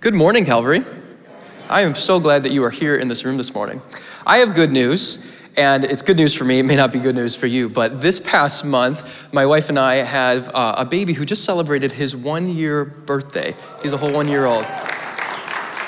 Good morning, Calvary. I am so glad that you are here in this room this morning. I have good news, and it's good news for me. It may not be good news for you, but this past month, my wife and I have uh, a baby who just celebrated his one year birthday. He's a whole one year old.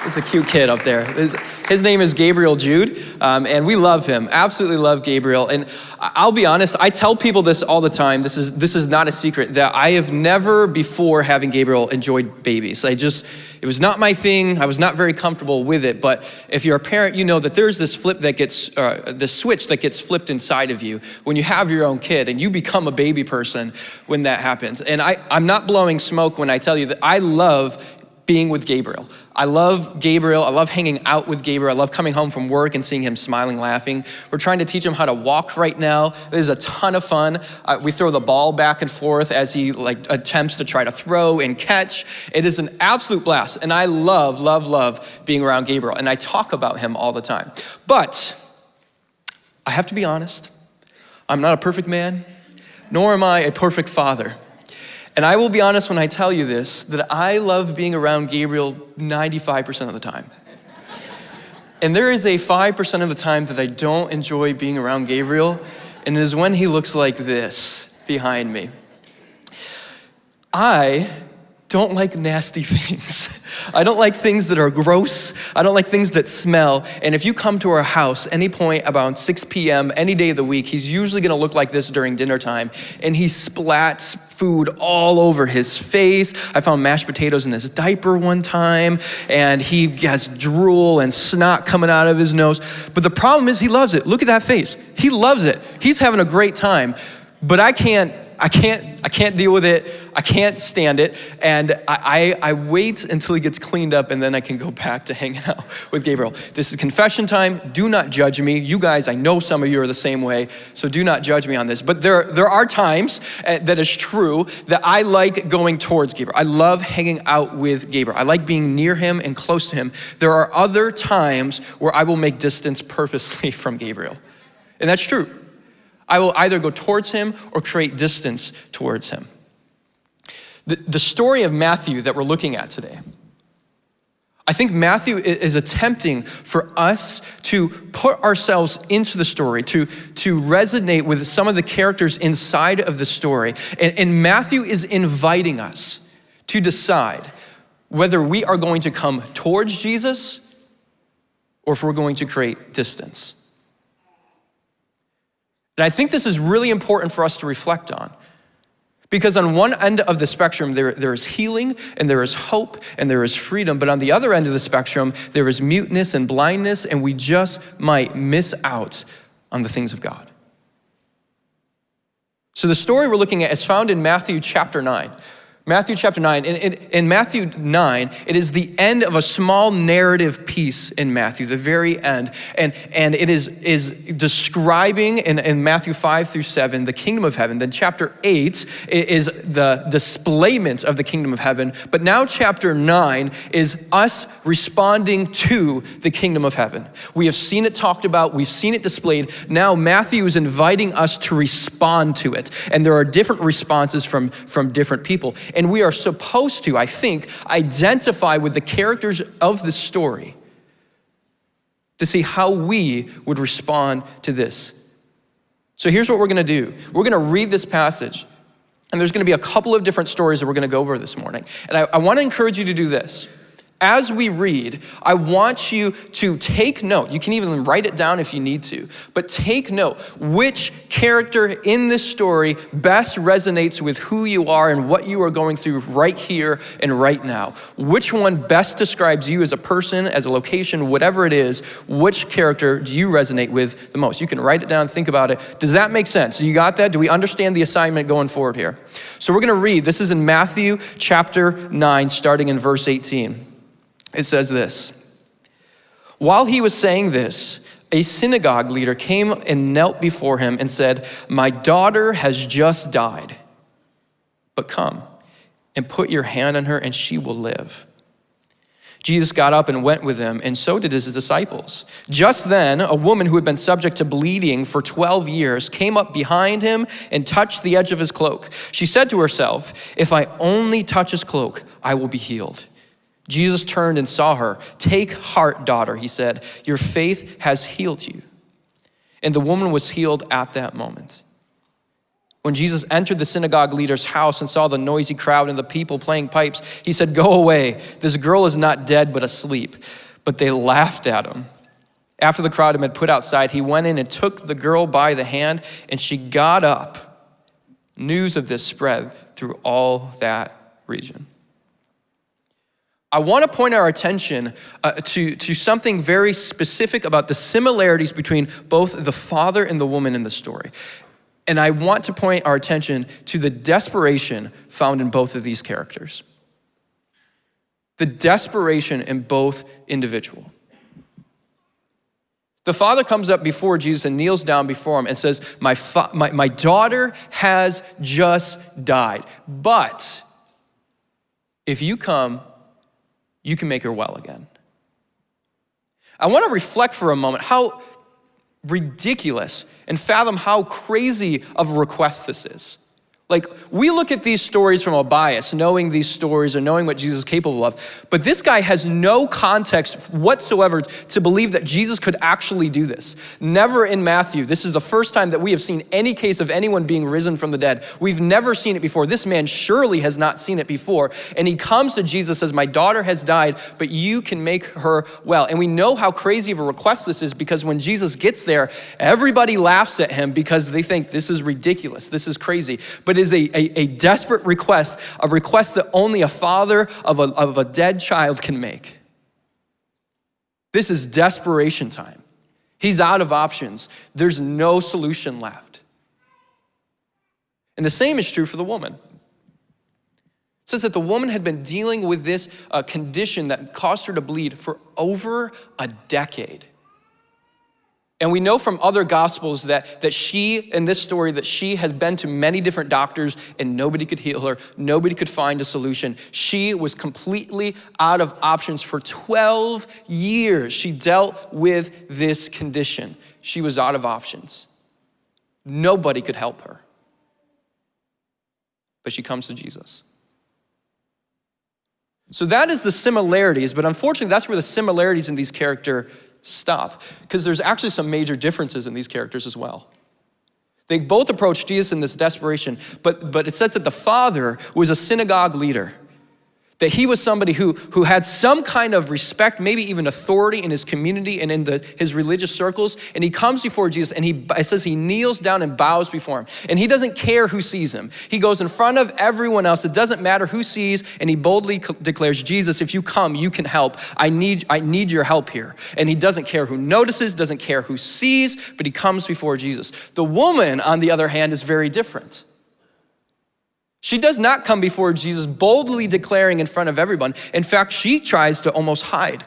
He's a cute kid up there. His, his name is Gabriel Jude, um, and we love him. Absolutely love Gabriel. And I'll be honest, I tell people this all the time. This is this is not a secret that I have never before having Gabriel enjoyed babies. I just it was not my thing. I was not very comfortable with it. But if you're a parent, you know that there's this flip that gets uh, this switch that gets flipped inside of you when you have your own kid, and you become a baby person when that happens. And I, I'm not blowing smoke when I tell you that I love being with Gabriel. I love Gabriel. I love hanging out with Gabriel. I love coming home from work and seeing him smiling, laughing. We're trying to teach him how to walk right now. It is a ton of fun. Uh, we throw the ball back and forth as he like attempts to try to throw and catch. It is an absolute blast. And I love, love, love being around Gabriel. And I talk about him all the time. But I have to be honest. I'm not a perfect man, nor am I a perfect father. And I will be honest when I tell you this, that I love being around Gabriel 95% of the time. And there is a 5% of the time that I don't enjoy being around Gabriel, and it is when he looks like this behind me. I don't like nasty things. I don't like things that are gross. I don't like things that smell. And if you come to our house any point about 6 p.m., any day of the week, he's usually gonna look like this during dinner time. And he splats food all over his face. I found mashed potatoes in his diaper one time, and he has drool and snot coming out of his nose. But the problem is, he loves it. Look at that face. He loves it. He's having a great time. But I can't I can't, I can't deal with it. I can't stand it. And I, I, I, wait until he gets cleaned up and then I can go back to hanging out with Gabriel. This is confession time. Do not judge me. You guys, I know some of you are the same way, so do not judge me on this. But there, there are times uh, that is true that I like going towards Gabriel. I love hanging out with Gabriel. I like being near him and close to him. There are other times where I will make distance purposely from Gabriel. And that's true. I will either go towards him or create distance towards him. The, the story of Matthew that we're looking at today, I think Matthew is attempting for us to put ourselves into the story, to, to resonate with some of the characters inside of the story. And, and Matthew is inviting us to decide whether we are going to come towards Jesus or if we're going to create distance. And I think this is really important for us to reflect on. Because on one end of the spectrum, there, there is healing and there is hope and there is freedom. But on the other end of the spectrum, there is muteness and blindness, and we just might miss out on the things of God. So the story we're looking at is found in Matthew chapter 9. Matthew chapter 9. In, in, in, Matthew 9, it is the end of a small narrative piece in Matthew, the very end. And, and it is, is describing in, in Matthew 5 through 7 the kingdom of heaven. Then chapter 8 is the displayment of the kingdom of heaven. But now chapter 9 is us responding to the kingdom of heaven. We have seen it talked about, we've seen it displayed. Now Matthew is inviting us to respond to it. And there are different responses from, from different people. We are supposed to, I think, identify with the characters of the story to see how we would respond to this. So here's what we're gonna do. We're gonna read this passage, and there's gonna be a couple of different stories that we're gonna go over this morning. And I, I wanna encourage you to do this as we read, I want you to take note. You can even write it down if you need to, but take note which character in this story best resonates with who you are and what you are going through right here and right now. Which one best describes you as a person, as a location, whatever it is, which character do you resonate with the most? You can write it down, think about it. Does that make sense? You got that? Do we understand the assignment going forward here? So we're gonna read, this is in Matthew chapter 9, starting in verse 18. It says this While he was saying this, a synagogue leader came and knelt before him and said, My daughter has just died, but come and put your hand on her and she will live. Jesus got up and went with him, and so did his disciples. Just then, a woman who had been subject to bleeding for 12 years came up behind him and touched the edge of his cloak. She said to herself, If I only touch his cloak, I will be healed. Jesus turned and saw her. Take heart, daughter, he said. Your faith has healed you. And the woman was healed at that moment. When Jesus entered the synagogue leader's house and saw the noisy crowd and the people playing pipes, he said, Go away. This girl is not dead, but asleep. But they laughed at him. After the crowd had been put outside, he went in and took the girl by the hand, and she got up. News of this spread through all that region. I want to point our attention uh, to, to something very specific about the similarities between both the father and the woman in the story. And I want to point our attention to the desperation found in both of these characters. The desperation in both individual. The father comes up before Jesus and kneels down before him and says, my, my, my daughter has just died. But if you come, you can make her well again. I want to reflect for a moment how ridiculous and fathom how crazy of a request this is. Like, we look at these stories from a bias, knowing these stories and knowing what Jesus is capable of, but this guy has no context whatsoever to believe that Jesus could actually do this. Never in Matthew. This is the first time that we have seen any case of anyone being risen from the dead. We've never seen it before. This man surely has not seen it before. And he comes to Jesus, says, My daughter has died, but you can make her well. And we know how crazy of a request this is because when Jesus gets there, everybody laughs at him because they think this is ridiculous, this is crazy. But is a, a, a, desperate request, a request that only a father of a, of a dead child can make. This is desperation time. He's out of options. There's no solution left. And the same is true for the woman. It says that the woman had been dealing with this uh, condition that caused her to bleed for over a decade. And we know from other gospels that, that she, in this story, that she has been to many different doctors and nobody could heal her. Nobody could find a solution. She was completely out of options for 12 years. She dealt with this condition. She was out of options. Nobody could help her. But she comes to Jesus. So that is the similarities, but unfortunately, that's where the similarities in these characters stop because there's actually some major differences in these characters as well. They both approach Jesus in this desperation, but, but it says that the father was a synagogue leader that he was somebody who, who had some kind of respect, maybe even authority in his community and in the, his religious circles. And he comes before Jesus and he it says he kneels down and bows before him. And he doesn't care who sees him. He goes in front of everyone else. It doesn't matter who sees. And he boldly declares, Jesus, if you come, you can help. I need, I need your help here. And he doesn't care who notices, doesn't care who sees, but he comes before Jesus. The woman, on the other hand, is very different. She does not come before Jesus boldly declaring in front of everyone. In fact, she tries to almost hide.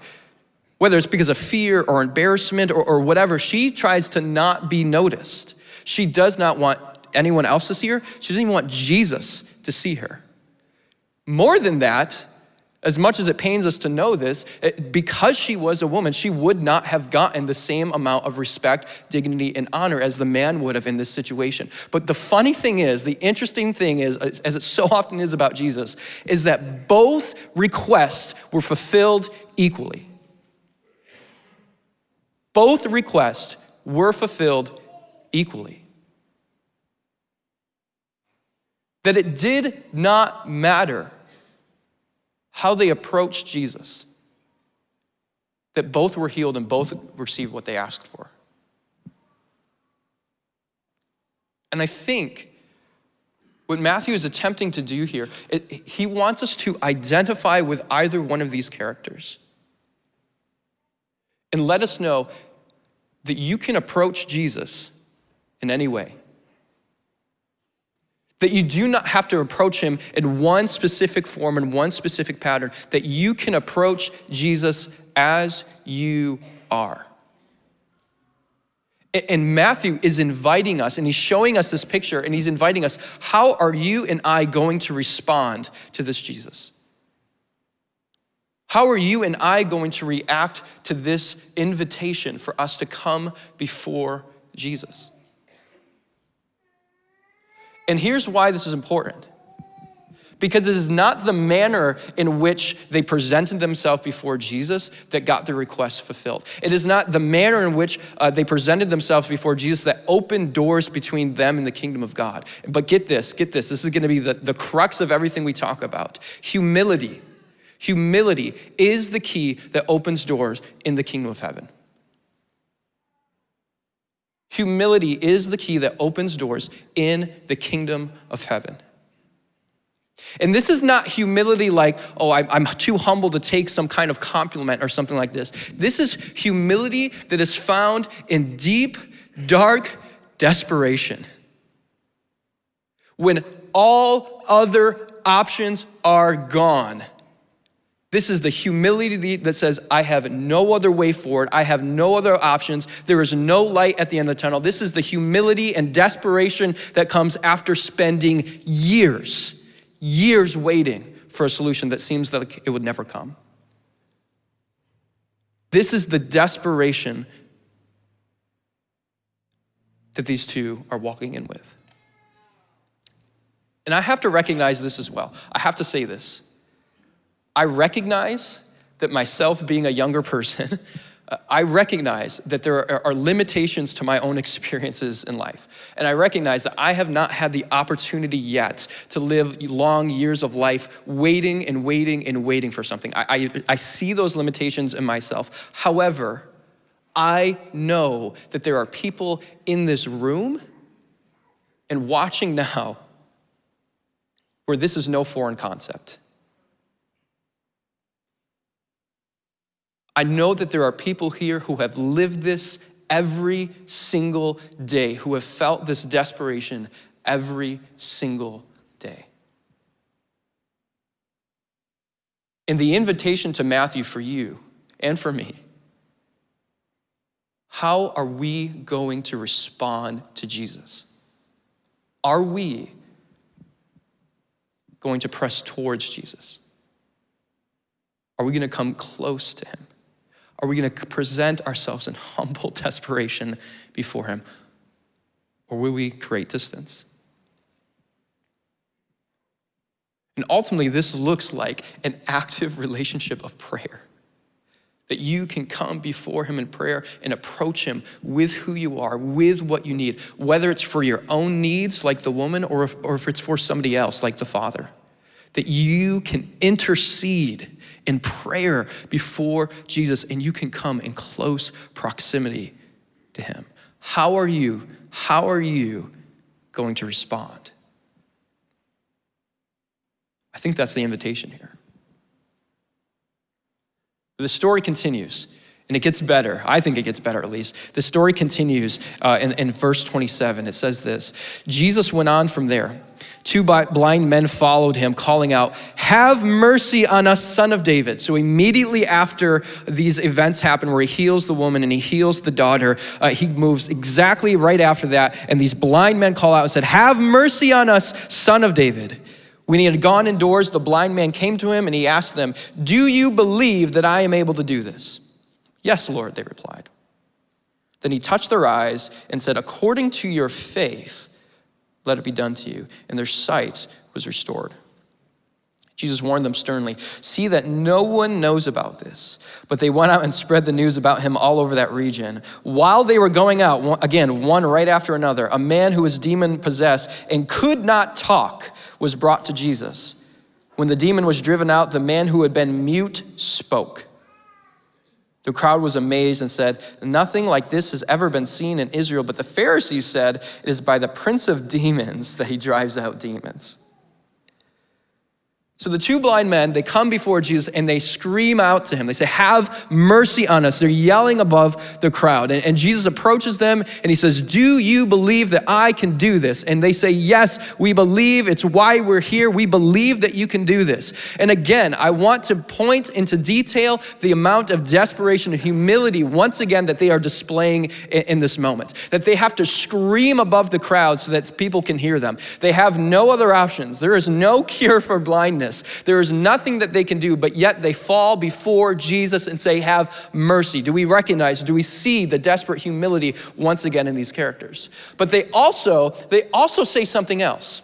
Whether it's because of fear or embarrassment or, or whatever, she tries to not be noticed. She does not want anyone else to see her. She doesn't even want Jesus to see her. More than that, as much as it pains us to know this, it, because she was a woman, she would not have gotten the same amount of respect, dignity, and honor as the man would have in this situation. But the funny thing is, the interesting thing is, as it so often is about Jesus, is that both requests were fulfilled equally. Both requests were fulfilled equally. That it did not matter how they approached Jesus, that both were healed and both received what they asked for. And I think what Matthew is attempting to do here, it, he wants us to identify with either one of these characters and let us know that you can approach Jesus in any way that you do not have to approach him in one specific form, and one specific pattern, that you can approach Jesus as you are. And Matthew is inviting us, and he's showing us this picture, and he's inviting us, how are you and I going to respond to this Jesus? How are you and I going to react to this invitation for us to come before Jesus? And here's why this is important. Because it is not the manner in which they presented themselves before Jesus that got their request fulfilled. It is not the manner in which uh, they presented themselves before Jesus that opened doors between them and the kingdom of God. But get this, get this. This is going to be the, the crux of everything we talk about. Humility. Humility is the key that opens doors in the kingdom of heaven. Humility is the key that opens doors in the kingdom of heaven. And this is not humility like, oh, I'm too humble to take some kind of compliment or something like this. This is humility that is found in deep, dark desperation. When all other options are gone. This is the humility that says, I have no other way forward. I have no other options. There is no light at the end of the tunnel. This is the humility and desperation that comes after spending years years waiting for a solution that seems like it would never come. This is the desperation that these two are walking in with. And I have to recognize this as well. I have to say this. I recognize that myself being a younger person, I recognize that there are limitations to my own experiences in life. And I recognize that I have not had the opportunity yet to live long years of life waiting and waiting and waiting for something. I, I, I see those limitations in myself. However, I know that there are people in this room and watching now where this is no foreign concept. I know that there are people here who have lived this every single day, who have felt this desperation every single day. And the invitation to Matthew for you and for me how are we going to respond to Jesus? Are we going to press towards Jesus? Are we going to come close to him? Are we going to present ourselves in humble desperation before Him? Or will we create distance? And ultimately, this looks like an active relationship of prayer. That you can come before Him in prayer and approach Him with who you are, with what you need, whether it's for your own needs, like the woman, or if, or if it's for somebody else, like the Father. That you can intercede in prayer before Jesus and you can come in close proximity to him. How are you, how are you going to respond? I think that's the invitation here. The story continues. And it gets better. I think it gets better at least. The story continues uh, in, in verse 27. It says this Jesus went on from there. Two blind men followed him, calling out, Have mercy on us, son of David. So immediately after these events happen, where he heals the woman and he heals the daughter, uh, he moves exactly right after that. And these blind men call out and said, Have mercy on us, son of David. When he had gone indoors, the blind man came to him and he asked them, Do you believe that I am able to do this? Yes, Lord, they replied. Then he touched their eyes and said, According to your faith, let it be done to you. And their sight was restored. Jesus warned them sternly, See that no one knows about this. But they went out and spread the news about him all over that region. While they were going out, again, one right after another, a man who was demon possessed and could not talk was brought to Jesus. When the demon was driven out, the man who had been mute spoke. The crowd was amazed and said, Nothing like this has ever been seen in Israel. But the Pharisees said, It is by the prince of demons that he drives out demons. So the two blind men, they come before Jesus and they scream out to him. They say, Have mercy on us. They're yelling above the crowd. And, and, Jesus approaches them and he says, Do you believe that I can do this? And they say, Yes, we believe. It's why we're here. We believe that you can do this. And again, I want to point into detail the amount of desperation and humility, once again, that they are displaying in, in this moment. That they have to scream above the crowd so that people can hear them. They have no other options. There is no cure for blindness There is nothing that they can do, but yet they fall before Jesus and say, Have mercy. Do we recognize, do we see the desperate humility once again in these characters? But they also, they also say something else.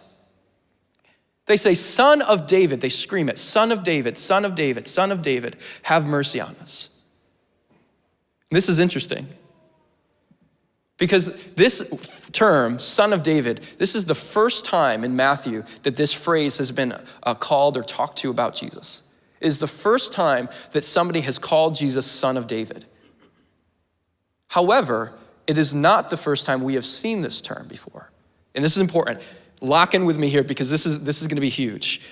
They say, Son of David. They scream it, Son of David, Son of David, Son of David, have mercy on us. This is interesting. Because this term, son of David, this is the first time in Matthew that this phrase has been uh, called or talked to about Jesus. It is the first time that somebody has called Jesus son of David. However, it is not the first time we have seen this term before. And this is important. Lock in with me here because this is, this is going to be huge.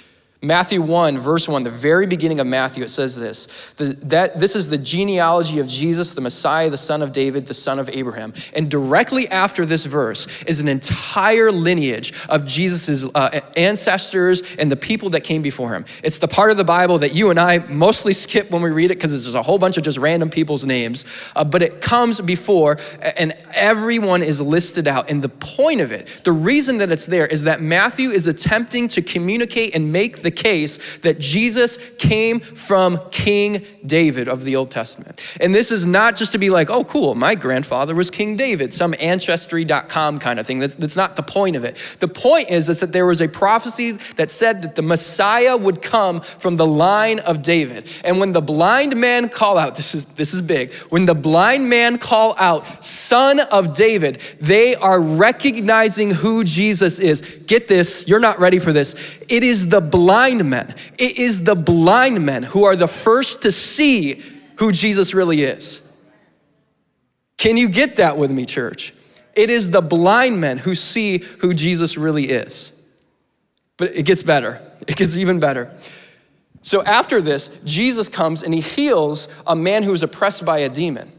Matthew 1, verse 1, the very beginning of Matthew, it says this the, that This is the genealogy of Jesus, the Messiah, the son of David, the son of Abraham. And directly after this verse is an entire lineage of Jesus' uh, ancestors and the people that came before him. It's the part of the Bible that you and I mostly skip when we read it because it's just a whole bunch of just random people's names. Uh, but it comes before, and everyone is listed out. And the point of it, the reason that it's there, is that Matthew is attempting to communicate and make the the case that Jesus came from King David of the Old Testament. And this is not just to be like, oh, cool, my grandfather was King David, some ancestry.com kind of thing. That's, that's not the point of it. The point is, is that there was a prophecy that said that the Messiah would come from the line of David. And when the blind man call out, this is, this is big, when the blind man call out, son of David, they are recognizing who Jesus is. Get this, you're not ready for this. It is the blind men. It is the blind men who are the first to see who Jesus really is. Can you get that with me, church? It is the blind men who see who Jesus really is. But it gets better. It gets even better. So after this, Jesus comes and he heals a man who was oppressed by a demon.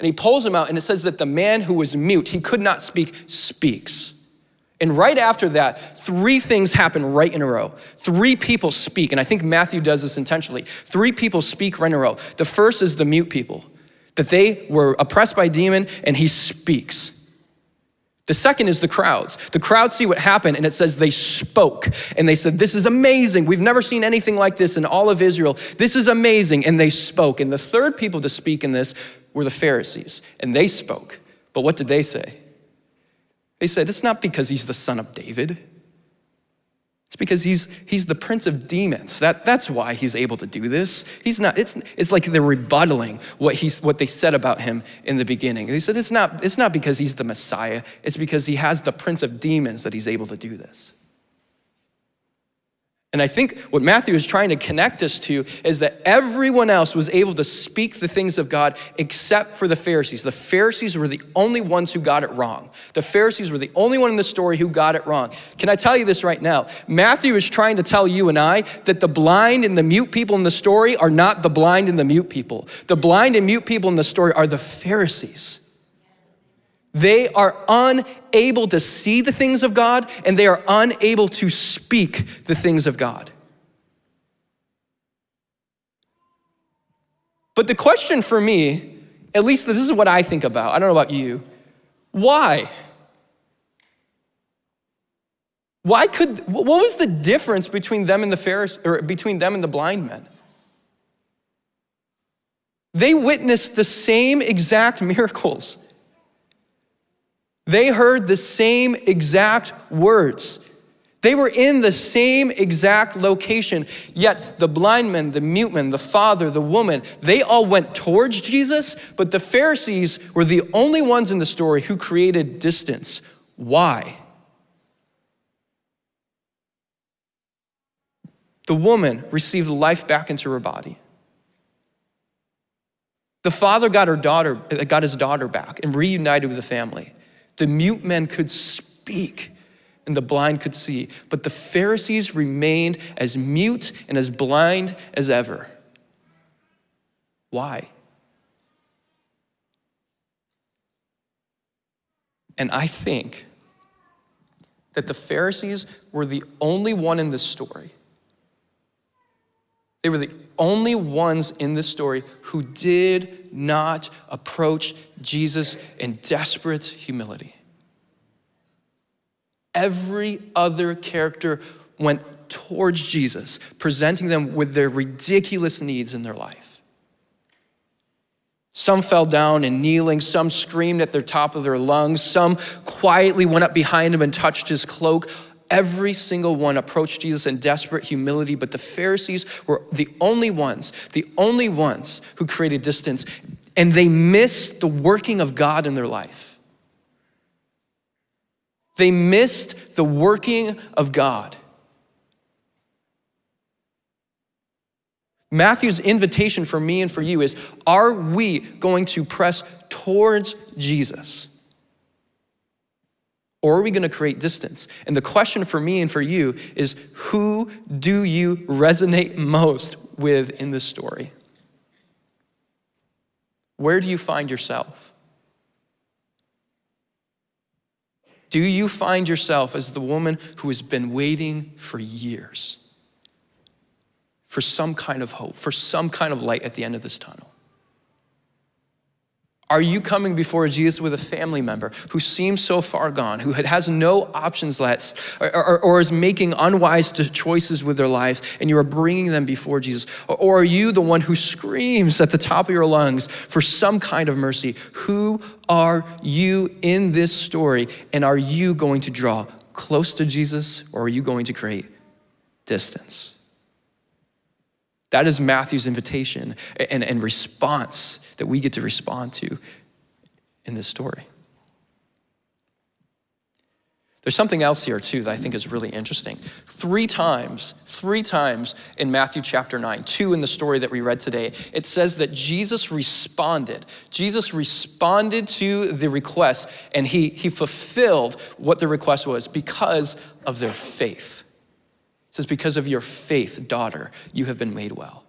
And he pulls him out, and it says that the man who was mute, he could not speak, speaks. And right after that, three things happen right in a row. Three people speak, and I think Matthew does this intentionally. Three people speak right in a row. The first is the mute people, that they were oppressed by demon, and he speaks. The second is the crowds. The crowds see what happened, and it says they spoke. And they said, This is amazing. We've never seen anything like this in all of Israel. This is amazing. And they spoke. And the third people to speak in this were the Pharisees, and they spoke. But what did they say? They said, it's not because he's the son of David. It's because he's, he's the prince of demons. That, that's why he's able to do this. He's not, it's, it's like they're rebuttaling what, he's, what they said about him in the beginning. They said, it's not, it's not because he's the Messiah. It's because he has the prince of demons that he's able to do this. And I think what Matthew is trying to connect us to is that everyone else was able to speak the things of God except for the Pharisees. The Pharisees were the only ones who got it wrong. The Pharisees were the only one in the story who got it wrong. Can I tell you this right now? Matthew is trying to tell you and I that the blind and the mute people in the story are not the blind and the mute people. The blind and mute people in the story are the Pharisees. They are unable to see the things of God and they are unable to speak the things of God. But the question for me, at least this is what I think about, I don't know about you, why? Why could, what was the difference between them and the Pharisees, or between them and the blind men? They witnessed the same exact miracles. They heard the same exact words. They were in the same exact location, yet the blind man, the mute man, the father, the woman, they all went towards Jesus, but the Pharisees were the only ones in the story who created distance. Why? The woman received life back into her body. The father got her daughter, uh, got his daughter back and reunited with the family. The mute men could speak and the blind could see, but the Pharisees remained as mute and as blind as ever. Why? And I think that the Pharisees were the only one in this story. They were the only ones in this story who did not approach Jesus in desperate humility. Every other character went towards Jesus, presenting them with their ridiculous needs in their life. Some fell down and kneeling, some screamed at the top of their lungs, some quietly went up behind him and touched his cloak. Every single one approached Jesus in desperate humility, but the Pharisees were the only ones, the only ones who created distance, and they missed the working of God in their life. They missed the working of God. Matthew's invitation for me and for you is Are we going to press towards Jesus? Or are we going to create distance? And the question for me and for you is Who do you resonate most with in this story? Where do you find yourself? Do you find yourself as the woman who has been waiting for years? for some kind of hope, for some kind of light at the end of this tunnel? Are you coming before Jesus with a family member who seems so far gone, who has no options left, or, or, or, is making unwise choices with their lives, and you are bringing them before Jesus? Or, or are you the one who screams at the top of your lungs for some kind of mercy? Who are you in this story, and are you going to draw close to Jesus, or are you going to create distance? That is Matthew's invitation and, and response that we get to respond to in this story. There's something else here too that I think is really interesting. Three times, three times in Matthew chapter 9, two in the story that we read today, it says that Jesus responded. Jesus responded to the request and he, he fulfilled what the request was because of their faith. It says, Because of your faith, daughter, you have been made well.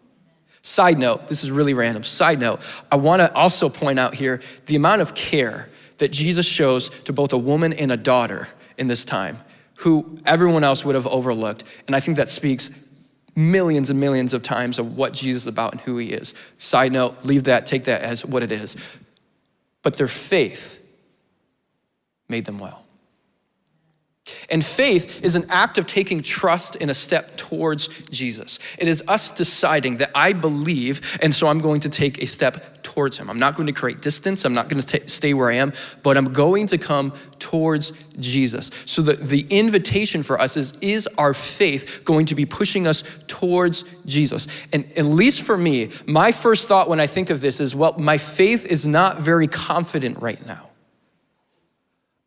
Side note, this is really random. Side note, I want to also point out here the amount of care that Jesus shows to both a woman and a daughter in this time, who everyone else would have overlooked. And I think that speaks millions and millions of times of what Jesus is about and who he is. Side note, leave that, take that as what it is. But their faith made them well. And faith is an act of taking trust in a step towards Jesus. It is us deciding that I believe, and so I'm going to take a step towards Him. I'm not going to create distance, I'm not going to stay where I am, but I'm going to come towards Jesus. So the, the invitation for us is Is our faith going to be pushing us towards Jesus? And at least for me, my first thought when I think of this is, Well, my faith is not very confident right now.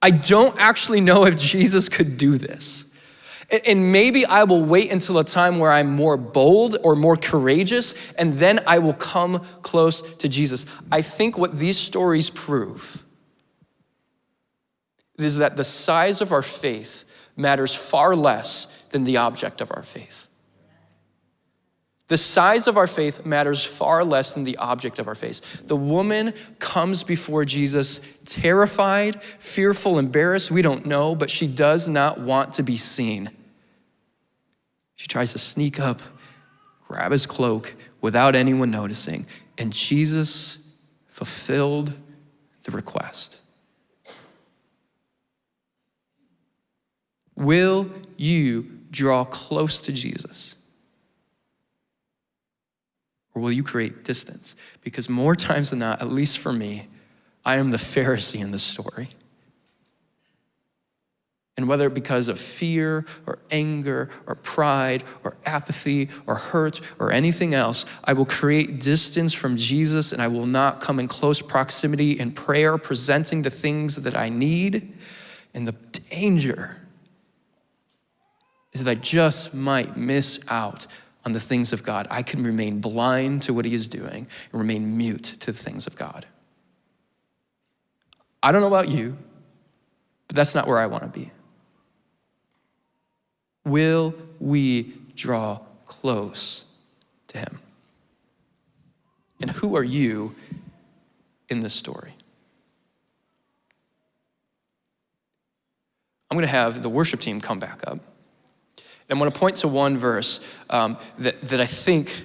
I don't actually know if Jesus could do this. And maybe I will wait until a time where I'm more bold or more courageous, and then I will come close to Jesus. I think what these stories prove is that the size of our faith matters far less than the object of our faith. The size of our faith matters far less than the object of our faith. The woman comes before Jesus terrified, fearful, embarrassed. We don't know, but she does not want to be seen. She tries to sneak up, grab his cloak without anyone noticing, and Jesus fulfilled the request. Will you draw close to Jesus? Or will you create distance? Because more times than not, at least for me, I am the Pharisee in this story. And whether because of fear or anger or pride or apathy or hurt or anything else, I will create distance from Jesus and I will not come in close proximity in prayer, presenting the things that I need. And the danger is that I just might miss out on the things of God, I can remain blind to what He is doing and remain mute to the things of God. I don't know about you, but that's not where I want to be. Will we draw close to Him? And who are you in this story? I'm going to have the worship team come back up. I'm going to point to one verse um, that, that I think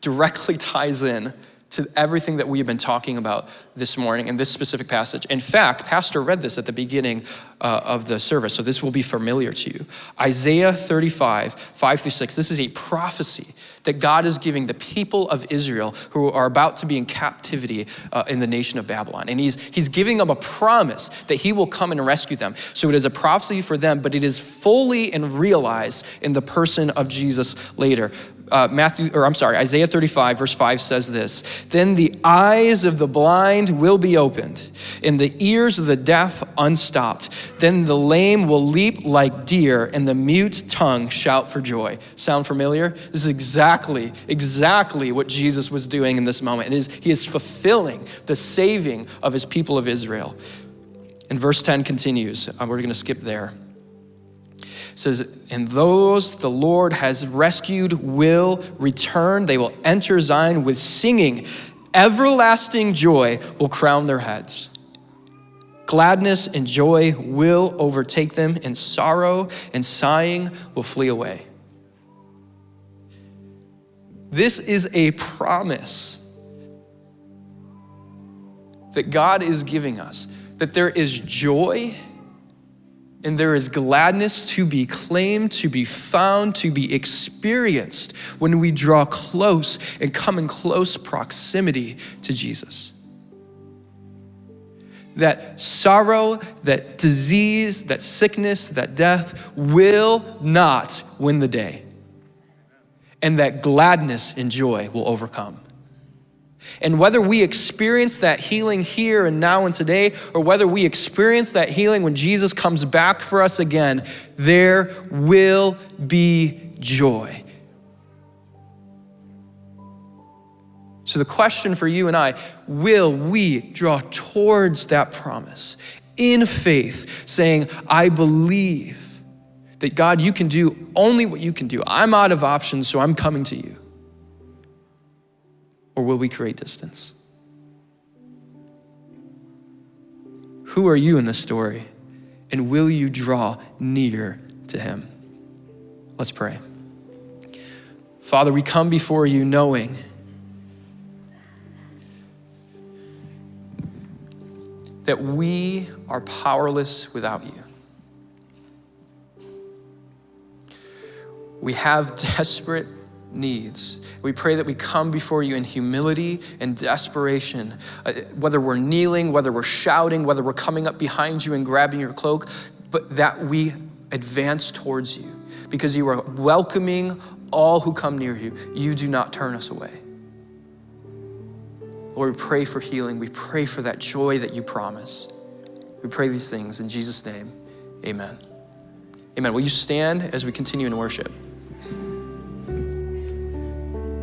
directly ties in to everything that we have been talking about this morning in this specific passage. In fact, Pastor read this at the beginning uh, of the service, so this will be familiar to you. Isaiah 35, 5 through 6, this is a prophecy that God is giving the people of Israel who are about to be in captivity uh, in the nation of Babylon. And he's, he's giving them a promise that he will come and rescue them. So it is a prophecy for them, but it is fully and realized in the person of Jesus later uh, Matthew, or I'm sorry, Isaiah 35, verse 5 says this Then the eyes of the blind will be opened, and the ears of the deaf unstopped. Then the lame will leap like deer, and the mute tongue shout for joy. Sound familiar? This is exactly, exactly what Jesus was doing in this moment. It is, he is fulfilling the saving of his people of Israel. And verse 10 continues. Uh, we're going to skip there says, And those the Lord has rescued will return. They will enter Zion with singing. Everlasting joy will crown their heads. Gladness and joy will overtake them, and sorrow and sighing will flee away. This is a promise that God is giving us that there is joy and there is gladness to be claimed, to be found, to be experienced when we draw close and come in close proximity to Jesus. That sorrow, that disease, that sickness, that death will not win the day. And that gladness and joy will overcome. And whether we experience that healing here and now and today, or whether we experience that healing when Jesus comes back for us again, there will be joy. So, the question for you and I will we draw towards that promise in faith, saying, I believe that God, you can do only what you can do. I'm out of options, so I'm coming to you. Or will we create distance? Who are you in this story? And will you draw near to him? Let's pray. Father, we come before you knowing that we are powerless without you. We have desperate needs. We pray that we come before you in humility and desperation, uh, whether we're kneeling, whether we're shouting, whether we're coming up behind you and grabbing your cloak, but that we advance towards you because you are welcoming all who come near you. You do not turn us away. Lord, we pray for healing. We pray for that joy that you promise. We pray these things in Jesus' name. Amen. Amen. Will you stand as we continue in worship?